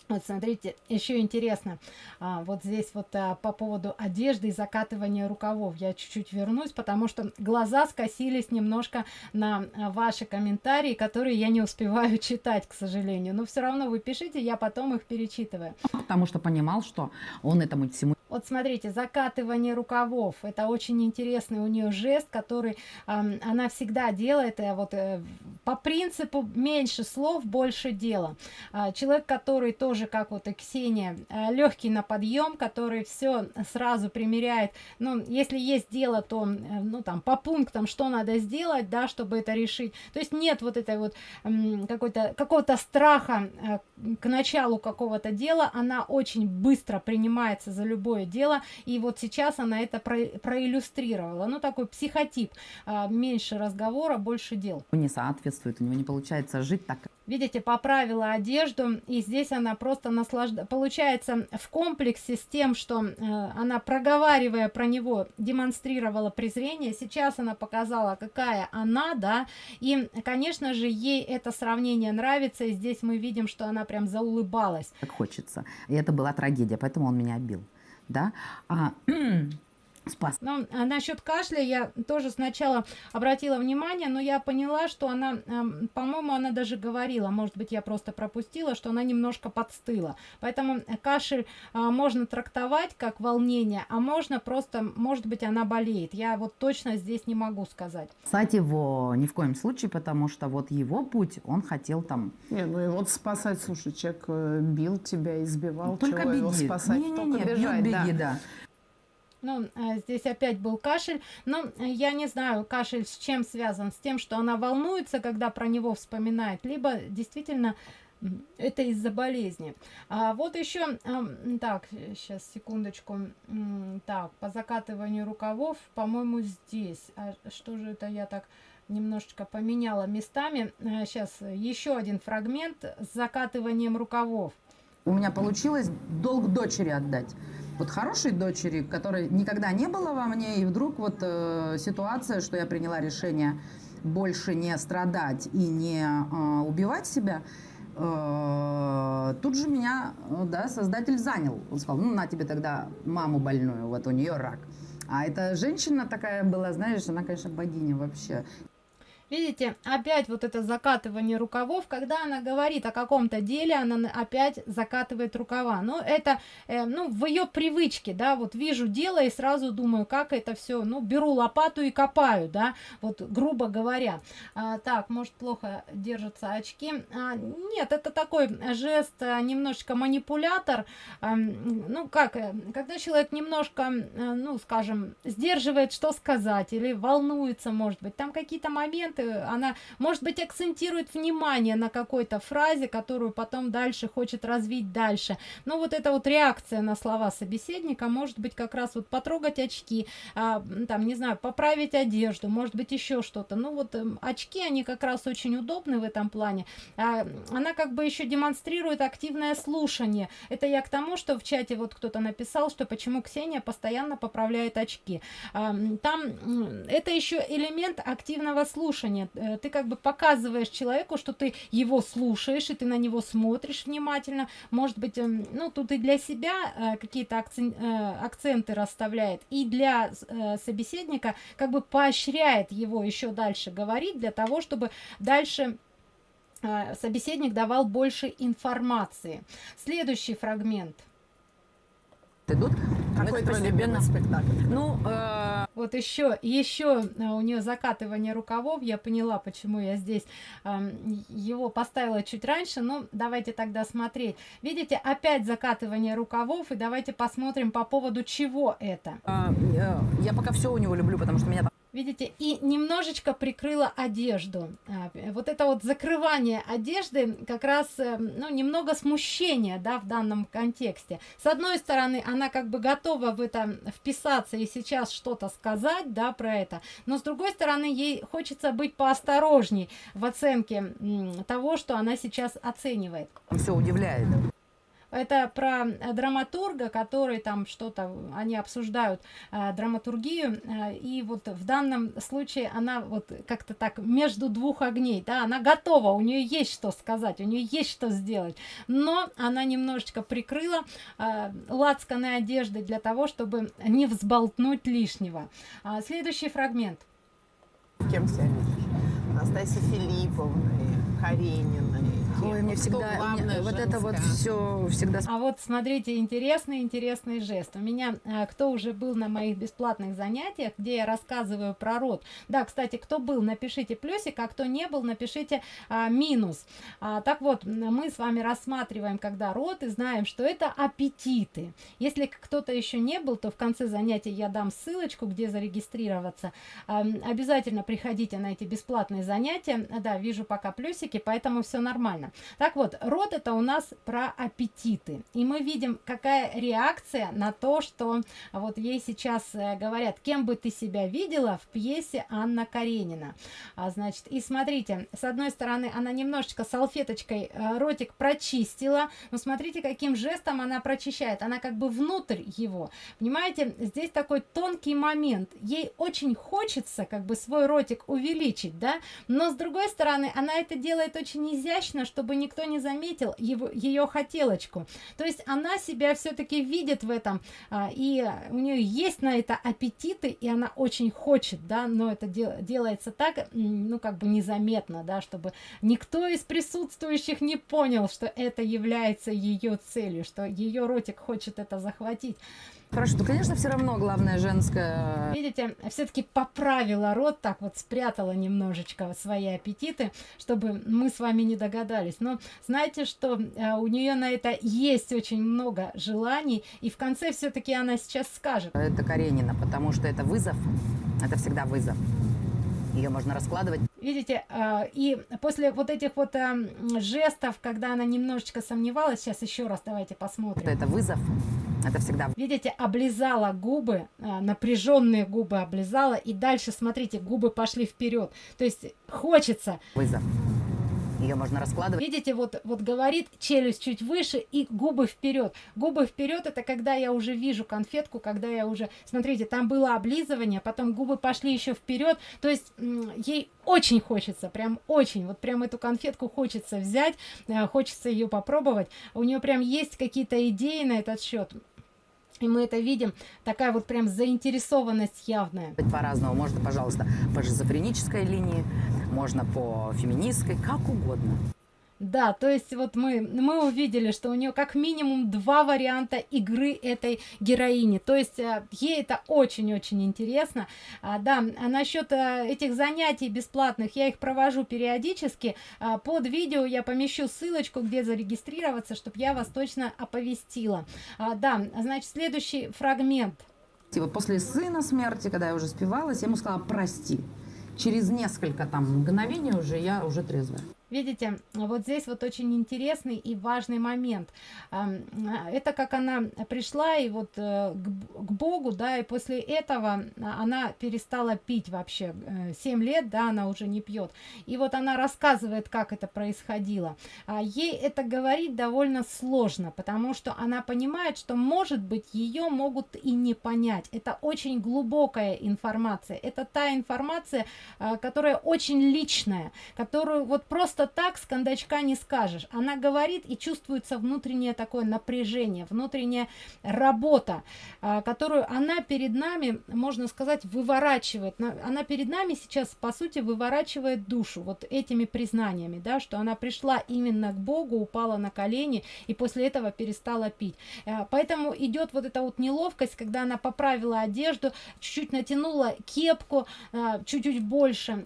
S1: вот смотрите, еще интересно, а, вот здесь вот а, по поводу одежды и закатывания рукавов я чуть-чуть вернусь, потому что глаза скосились немножко на а, ваши комментарии, которые я не успеваю *laughs* читать, к сожалению. Но все равно вы пишите, я потом их перечитываю.
S2: Потому что понимал, что он этому всему
S1: вот смотрите, закатывание рукавов. Это очень интересный у нее жест, который э, она всегда делает. Э, вот э, по принципу меньше слов, больше дела. Э, человек, который тоже, как вот и Ксения, э, легкий на подъем, который все сразу примеряет. Ну, если есть дело, то, э, ну, там, по пунктам, что надо сделать, да, чтобы это решить. То есть нет вот этой вот э, какой-то какого-то страха э, к началу какого-то дела. Она очень быстро принимается за любое другое дело. И вот сейчас она это про проиллюстрировала. Ну, такой психотип. А, меньше разговора, больше дел.
S2: Не соответствует, у него не получается жить так.
S1: Видите, поправила одежду, и здесь она просто наслаждается. Получается, в комплексе с тем, что э, она, проговаривая про него, демонстрировала презрение, сейчас она показала, какая она, да, и, конечно же, ей это сравнение нравится, и здесь мы видим, что она прям заулыбалась.
S2: Как хочется. И это была трагедия, поэтому он меня бил да, а,
S1: спас. Ну, а насчет кашля я тоже сначала обратила внимание, но я поняла, что она, э, по-моему, она даже говорила, может быть, я просто пропустила, что она немножко подстыла. Поэтому кашель э, можно трактовать как волнение, а можно просто, может быть, она болеет. Я вот точно здесь не могу сказать.
S2: Кстати, его ни в коем случае, потому что вот его путь, он хотел там...
S3: Не, ну и вот спасать, слушай, человек э, бил тебя, избивал,
S2: только беги. его
S3: спасать,
S2: не, не, не, только бежать, беги, да. да.
S1: Ну, а здесь опять был кашель. Но я не знаю, кашель с чем связан. С тем, что она волнуется, когда про него вспоминает. Либо действительно это из-за болезни. А вот еще, так, сейчас, секундочку. Так, по закатыванию рукавов, по-моему, здесь. А что же это я так немножечко поменяла местами. Сейчас еще один фрагмент с закатыванием рукавов.
S2: У меня получилось долг дочери отдать. Вот хорошей дочери, которой никогда не было во мне, и вдруг вот э, ситуация, что я приняла решение больше не страдать и не э, убивать себя, э, тут же меня, э, да, создатель занял. Он сказал, ну, на тебе тогда маму больную, вот у нее рак. А эта женщина такая была, знаешь, она, конечно, богиня вообще.
S1: Видите, опять вот это закатывание рукавов, когда она говорит о каком-то деле, она опять закатывает рукава. Но это, э, ну, в ее привычке, да, вот вижу дело и сразу думаю, как это все, ну, беру лопату и копаю, да, вот грубо говоря. А, так, может, плохо держатся очки. А, нет, это такой жест, а, немножечко манипулятор. А, ну, как, э, когда человек немножко, а, ну, скажем, сдерживает, что сказать, или волнуется, может быть, там какие-то моменты, она, может быть, акцентирует внимание на какой-то фразе, которую потом дальше хочет развить дальше. Но вот эта вот реакция на слова собеседника может быть как раз вот потрогать очки, а, там, не знаю, поправить одежду, может быть, еще что-то. Ну вот э, очки, они как раз очень удобны в этом плане. А, она как бы еще демонстрирует активное слушание. Это я к тому, что в чате вот кто-то написал, что почему Ксения постоянно поправляет очки. А, там это еще элемент активного слушания слушание. Э, ты как бы показываешь человеку, что ты его слушаешь, и ты на него смотришь внимательно. Может быть, эм, ну, тут и для себя э, какие-то э, акценты расставляет, и для собеседника как бы поощряет его еще дальше говорить, для того, чтобы дальше собеседник давал больше информации. Следующий фрагмент –
S2: идут.
S3: Какой любимый спектакль?
S2: Ну, э...
S1: вот еще, еще э, у нее закатывание рукавов. Я поняла, почему я здесь э, его поставила чуть раньше. Ну, давайте тогда смотреть. Видите, опять закатывание рукавов. И давайте посмотрим по поводу чего это.
S2: Э, я пока все у него люблю, потому что меня
S1: Видите, и немножечко прикрыла одежду. А, вот это вот закрывание одежды как раз, э, ну, немного смущения, да, в данном контексте. С одной стороны, она как бы готова в это вписаться и сейчас что-то сказать, да, про это. Но с другой стороны, ей хочется быть поосторожней в оценке того, что она сейчас оценивает.
S2: Все удивляет.
S1: Это про э, драматурга, который там что-то, они обсуждают э, драматургию, э, и вот в данном случае она вот как-то так между двух огней, да, она готова, у нее есть что сказать, у нее есть что сделать, но она немножечко прикрыла э, лацканы одежды для того, чтобы не взболтнуть лишнего. А, следующий фрагмент.
S3: Кем себя видишь? Анастасия Филипповна, Карениной,
S2: Ой, мне всегда, мне, вот это вот все всегда...
S1: А вот смотрите, интересный, интересный жест. У меня, э, кто уже был на моих бесплатных занятиях, где я рассказываю про род. Да, кстати, кто был, напишите плюсик, а кто не был, напишите а, минус. А, так вот, мы с вами рассматриваем, когда род, и знаем, что это аппетиты. Если кто-то еще не был, то в конце занятия я дам ссылочку, где зарегистрироваться. А, обязательно приходите на эти бесплатные занятия. Да, вижу пока плюсики, поэтому все нормально. Так вот, род это у нас про аппетиты. И мы видим, какая реакция на то, что вот ей сейчас э, говорят, кем бы ты себя видела в пьесе Анна Каренина. А, значит, и смотрите, с одной стороны, она немножечко салфеточкой э, ротик прочистила, но смотрите, каким жестом она прочищает. Она как бы внутрь его. Понимаете, здесь такой тонкий момент. Ей очень хочется как бы свой ротик увеличить, да, но с другой стороны, она это делает очень изящно, что чтобы никто не заметил его, ее хотелочку. То есть она себя все-таки видит в этом, а, и у нее есть на это аппетиты, и она очень хочет, да, но это дел, делается так, ну, как бы незаметно, да, чтобы никто из присутствующих не понял, что это является ее целью, что ее ротик хочет это захватить.
S2: Хорошо, то, конечно, все равно главное женское.
S1: Видите, все-таки поправила рот, так вот спрятала немножечко свои аппетиты, чтобы мы с вами не догадались. Но знаете, что э, у нее на это есть очень много желаний, и в конце все-таки она сейчас скажет.
S2: Это Каренина, потому что это вызов, это всегда вызов. Ее можно раскладывать.
S1: Видите а, и после вот этих вот а, жестов когда она немножечко сомневалась сейчас еще раз давайте посмотрим.
S2: Это вызов. Это всегда
S1: видите облизала губы а, напряженные губы облизала и дальше смотрите губы пошли вперед то есть хочется
S2: вызов ее можно раскладывать.
S1: Видите вот вот говорит челюсть чуть выше и губы вперед губы вперед это когда я уже вижу конфетку когда я уже смотрите там было облизывание потом губы пошли еще вперед то есть ей очень хочется прям очень. Вот прям эту конфетку хочется взять э, хочется ее попробовать. У нее прям есть какие-то идеи на этот счет и мы это видим. Такая вот прям заинтересованность явная.
S2: По-разному можно пожалуйста по шизофренической линии можно по феминистской как угодно
S1: да, то есть вот мы, мы увидели, что у нее как минимум два варианта игры этой героини. То есть э, ей это очень-очень интересно. А, да, а насчет а, этих занятий бесплатных, я их провожу периодически. А, под видео я помещу ссылочку, где зарегистрироваться, чтобы я вас точно оповестила. А, да, значит, следующий фрагмент.
S2: И вот после сына смерти, когда я уже спивалась, я ему сказала «прости». Через несколько там мгновений уже я уже трезвая.
S1: Видите, вот здесь вот очень интересный и важный момент. Это как она пришла и вот э, к Богу, да, и после этого она перестала пить вообще. 7 э, лет, да, она уже не пьет. И вот она рассказывает, как это происходило. А ей это говорить довольно сложно, потому что она понимает, что, может быть, ее могут и не понять. Это очень глубокая информация. Это та информация, э, которая очень личная, которую вот просто просто так с кондачка не скажешь. Она говорит и чувствуется внутреннее такое напряжение, внутренняя работа, а, которую она перед нами, можно сказать, выворачивает. Она перед нами сейчас, по сути, выворачивает душу вот этими признаниями, да, что она пришла именно к Богу, упала на колени и после этого перестала пить. А, поэтому идет вот эта вот неловкость, когда она поправила одежду, чуть-чуть натянула кепку, а, чуть-чуть больше.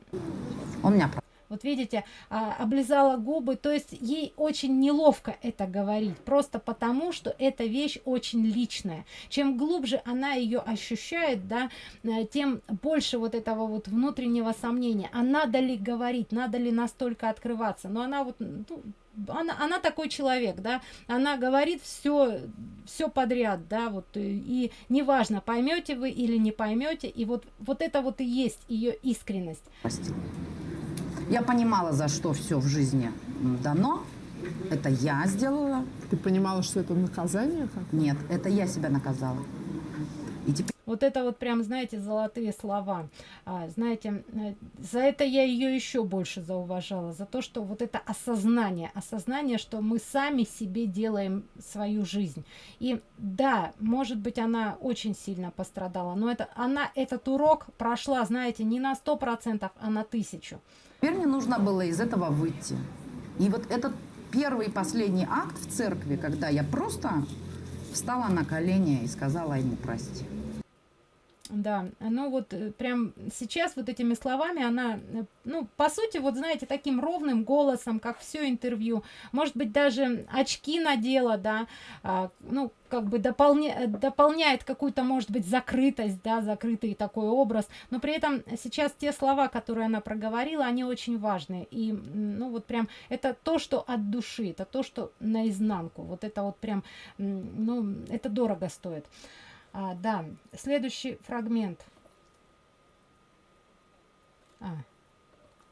S2: У меня
S1: вот видите а, облизала губы то есть ей очень неловко это говорить просто потому что эта вещь очень личная. Чем глубже она ее ощущает да э, тем больше вот этого вот внутреннего сомнения. А надо ли говорить надо ли настолько открываться? Но она вот ну, она, она такой человек, да, она говорит все, все подряд, да, вот, и неважно, поймете вы или не поймете, и вот, вот это вот и есть ее искренность.
S2: Я понимала, за что все в жизни дано. Это я сделала.
S3: Ты понимала, что это наказание? Как?
S2: Нет, это я себя наказала.
S1: И теперь... Вот это вот прям, знаете, золотые слова. А, знаете, э, за это я ее еще больше зауважала. За то, что вот это осознание. Осознание, что мы сами себе делаем свою жизнь. И да, может быть, она очень сильно пострадала. Но это, она этот урок прошла, знаете, не на сто процентов, а на тысячу.
S2: Теперь мне нужно было из этого выйти. И вот этот первый и последний акт в церкви, когда я просто встала на колени и сказала ему прости.
S1: Да, ну вот э, прям сейчас вот этими словами она, э, ну, по сути, вот знаете, таким ровным голосом, как все интервью, может быть, даже очки надела, да, а, ну, как бы дополня, дополняет какую-то, может быть, закрытость, да, закрытый такой образ, но при этом сейчас те слова, которые она проговорила, они очень важные, и, ну, вот прям, это то, что от души, это то, что наизнанку, вот это вот прям, ну, это дорого стоит. А, да, следующий фрагмент.
S2: А.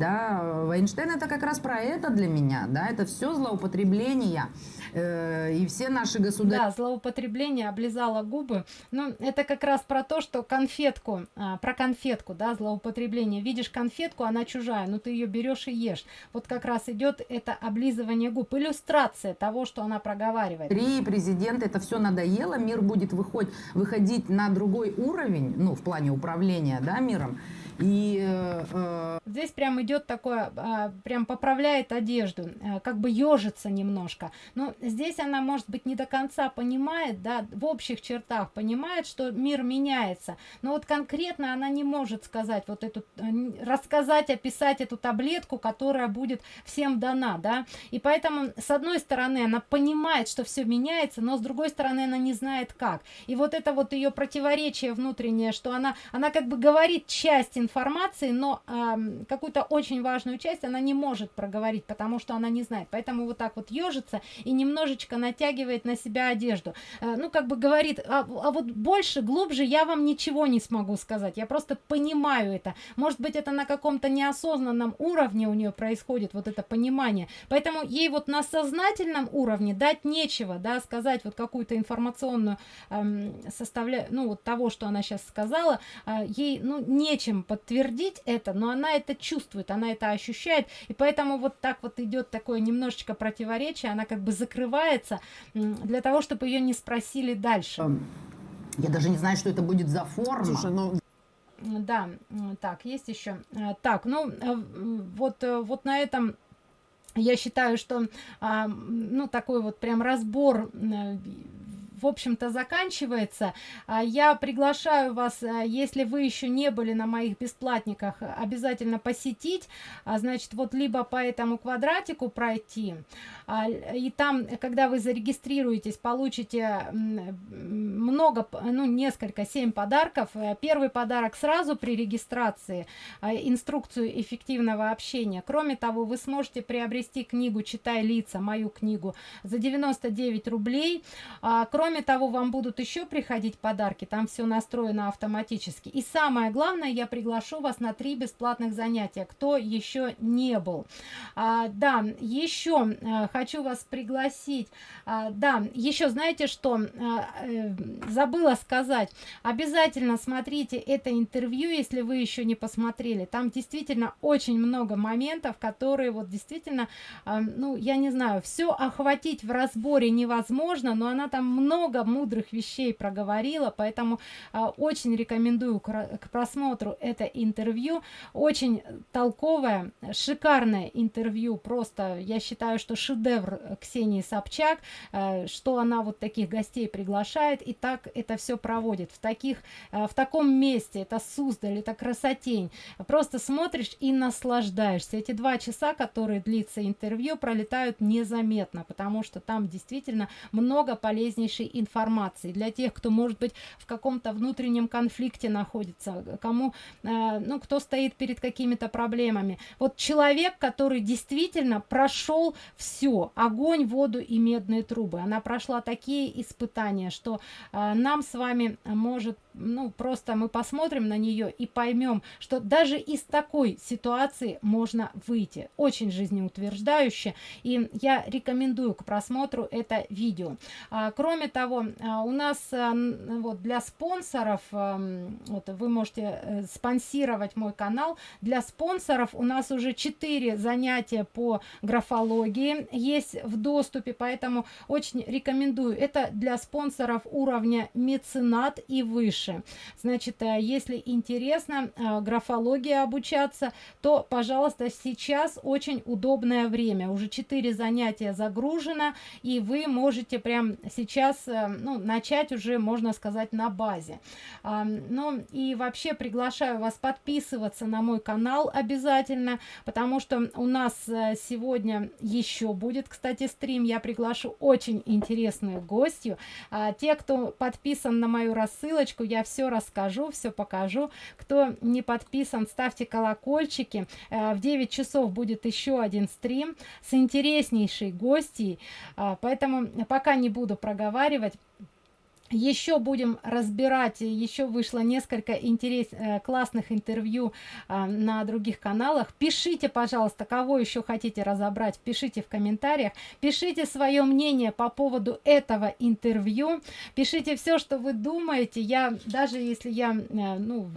S2: Да, Вайнштейн это как раз про это для меня, да, это все злоупотребление э, и все наши государства.
S1: Да, злоупотребление, облизала губы, ну, это как раз про то, что конфетку, а, про конфетку, да, злоупотребление, видишь конфетку, она чужая, но ты ее берешь и ешь, вот как раз идет это облизывание губ, иллюстрация того, что она проговаривает.
S2: Три президента, это все надоело, мир будет выходить, выходить на другой уровень, ну, в плане управления, да, миром, и э,
S1: здесь прям идет такое, э, прям поправляет одежду, э, как бы ежится немножко. Но здесь она, может быть, не до конца понимает, да, в общих чертах понимает, что мир меняется. Но вот конкретно она не может сказать вот эту, э, рассказать, описать эту таблетку, которая будет всем дана, да. И поэтому, с одной стороны, она понимает, что все меняется, но с другой стороны, она не знает как. И вот это вот ее противоречие внутреннее, что она, она как бы говорит часть информации, информации, но э, какую-то очень важную часть она не может проговорить, потому что она не знает. Поэтому вот так вот ежится и немножечко натягивает на себя одежду. Э, ну, как бы говорит, а, а вот больше, глубже я вам ничего не смогу сказать. Я просто понимаю это. Может быть, это на каком-то неосознанном уровне у нее происходит, вот это понимание. Поэтому ей вот на сознательном уровне дать нечего, да, сказать вот какую-то информационную эм, составля... ну, вот того, что она сейчас сказала, э, ей, ну, нечем подтвердить это, но она это чувствует, она это ощущает, и поэтому вот так вот идет такое немножечко противоречие, она как бы закрывается для того, чтобы ее не спросили дальше.
S2: Я даже не знаю, что это будет за форма. Слушай, ну...
S1: Да, так, есть еще. Э, так, ну, э, вот, э, вот на этом я считаю, что, а, ну, такой вот прям разбор в общем-то заканчивается. А, я приглашаю вас а, если вы еще не были на моих бесплатниках обязательно посетить а, значит вот либо по этому квадратику пройти и там когда вы зарегистрируетесь получите много ну несколько семь подарков. Первый подарок сразу при регистрации инструкцию эффективного общения. Кроме того вы сможете приобрести книгу читай лица мою книгу за 99 рублей. Кроме Кроме того, вам будут еще приходить подарки, там все настроено автоматически. И самое главное, я приглашу вас на три бесплатных занятия, кто еще не был. А, да, еще а, хочу вас пригласить. А, да, еще знаете что, а, э, забыла сказать, обязательно смотрите это интервью, если вы еще не посмотрели. Там действительно очень много моментов, которые вот действительно, а, ну, я не знаю, все охватить в разборе невозможно, но она там много много мудрых вещей проговорила, поэтому а, очень рекомендую к, просмотру это интервью. Очень толковое, шикарное интервью, просто я считаю, что шедевр Ксении Собчак, а, что она вот таких гостей приглашает и так это все проводит. В, таких, а, в таком месте, это Суздаль, это красотень. Просто смотришь и наслаждаешься. Эти два часа, которые длится интервью, пролетают незаметно, потому что там действительно много полезнейшей информации. Для тех кто может быть в каком-то внутреннем конфликте находится кому э, ну кто стоит перед какими-то проблемами. Вот человек который действительно прошел все огонь воду и медные трубы. Она прошла такие испытания что э, нам с вами может ну просто мы посмотрим на нее и поймем что даже из такой ситуации можно выйти. Очень жизнеутверждающе. И я рекомендую к просмотру это видео. А, кроме того а, у нас а, вот для спонсоров а, вот вы можете э, спонсировать мой канал. Для спонсоров у нас уже 4 занятия по графологии есть в доступе поэтому очень рекомендую. Это для спонсоров уровня меценат и выше дальше. Значит э, если интересно э, графология обучаться то пожалуйста сейчас очень удобное время. Уже 4 занятия загружено и вы можете прям сейчас э, ну, начать уже можно сказать на базе. Ну и вообще приглашаю вас подписываться на мой канал обязательно потому что у нас сегодня еще будет кстати стрим. Я приглашу очень интересную гостью. А, те кто подписан на мою рассылочку я все расскажу все покажу. Кто не подписан ставьте колокольчики. Э, в 9 часов будет еще один стрим с интереснейшей гостьей. А, поэтому пока не буду проговаривать еще будем разбирать еще вышло несколько интерес э, классных интервью а, на других каналах. Пишите пожалуйста кого еще хотите разобрать пишите в комментариях. Пишите свое мнение по поводу этого интервью. Пишите все что вы думаете. Я даже если я э, ну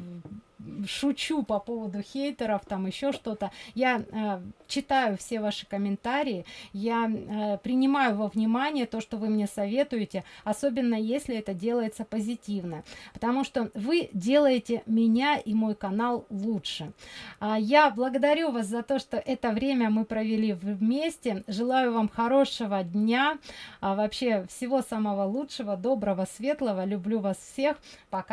S1: шучу по поводу хейтеров, там еще что-то. Я э, читаю все ваши комментарии, я э, принимаю во внимание то, что вы мне советуете, особенно если это делается позитивно, потому что вы делаете меня и мой канал лучше. А, я благодарю вас за то, что это время мы провели вместе. Желаю вам хорошего дня, а вообще всего самого лучшего, доброго, светлого. Люблю вас всех. Пока.